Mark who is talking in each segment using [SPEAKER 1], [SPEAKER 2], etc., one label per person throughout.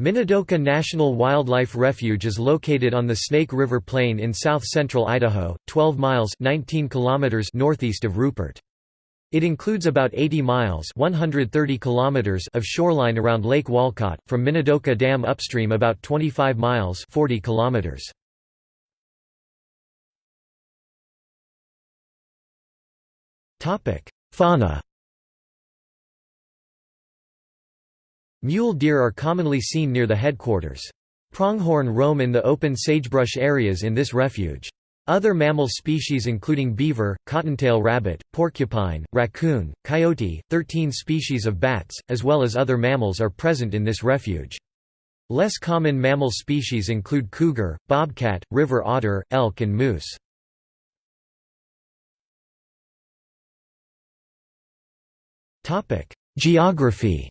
[SPEAKER 1] Minidoka National Wildlife Refuge is located on the Snake River Plain in south-central Idaho, 12 miles 19 kilometers northeast of Rupert. It includes about 80 miles 130 kilometers of shoreline around Lake Walcott, from Minidoka Dam upstream about 25 miles 40 kilometers. Fauna Mule deer are commonly seen near the headquarters. Pronghorn roam in the open sagebrush areas in this refuge. Other mammal species including beaver, cottontail rabbit, porcupine, raccoon, coyote, 13 species of bats, as well as other mammals are present in this refuge. Less common mammal species include cougar, bobcat, river otter, elk and moose. Geography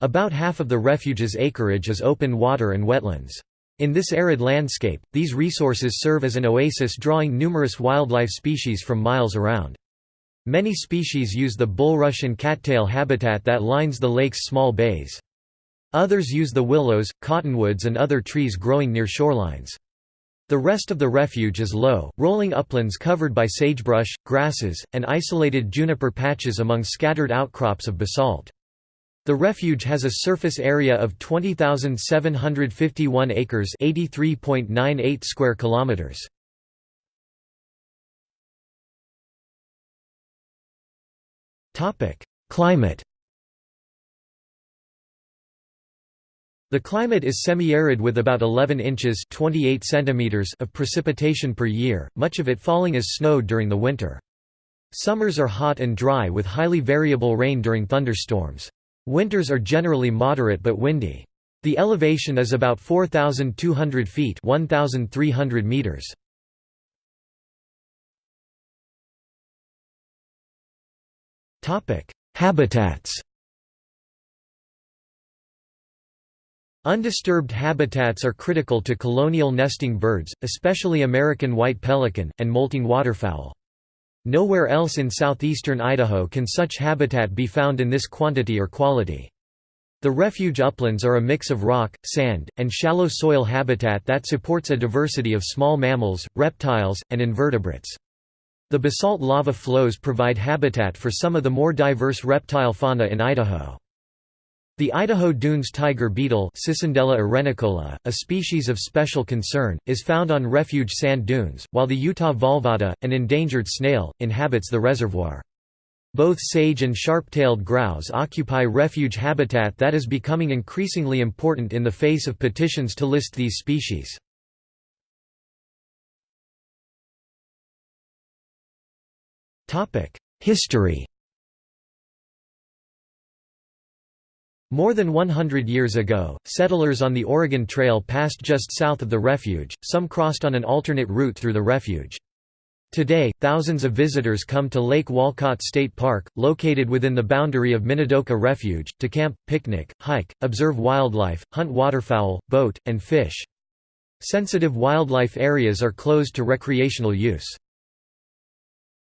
[SPEAKER 1] About half of the refuge's acreage is open water and wetlands. In this arid landscape, these resources serve as an oasis drawing numerous wildlife species from miles around. Many species use the bulrush and cattail habitat that lines the lake's small bays. Others use the willows, cottonwoods and other trees growing near shorelines. The rest of the refuge is low, rolling uplands covered by sagebrush, grasses, and isolated juniper patches among scattered outcrops of basalt. The refuge has a surface area of 20,751 acres, 83.98 square kilometers. Topic: Climate. The climate is semi-arid with about 11 inches 28 centimeters of precipitation per year, much of it falling as snow during the winter. Summers are hot and dry with highly variable rain during thunderstorms. Winters are generally moderate but windy. The elevation is about 4,200 feet 1,300 meters. Habitats Undisturbed habitats are critical to colonial nesting birds, especially American white pelican, and molting waterfowl. Nowhere else in southeastern Idaho can such habitat be found in this quantity or quality. The refuge uplands are a mix of rock, sand, and shallow soil habitat that supports a diversity of small mammals, reptiles, and invertebrates. The basalt lava flows provide habitat for some of the more diverse reptile fauna in Idaho. The Idaho Dunes tiger beetle Cicindela arenicola, a species of special concern, is found on refuge sand dunes, while the Utah valvata, an endangered snail, inhabits the reservoir. Both sage and sharp-tailed grouse occupy refuge habitat that is becoming increasingly important in the face of petitions to list these species. History More than 100 years ago, settlers on the Oregon Trail passed just south of the refuge, some crossed on an alternate route through the refuge. Today, thousands of visitors come to Lake Walcott State Park, located within the boundary of Minidoka Refuge, to camp, picnic, hike, observe wildlife, hunt waterfowl, boat, and fish. Sensitive wildlife areas are closed to recreational use.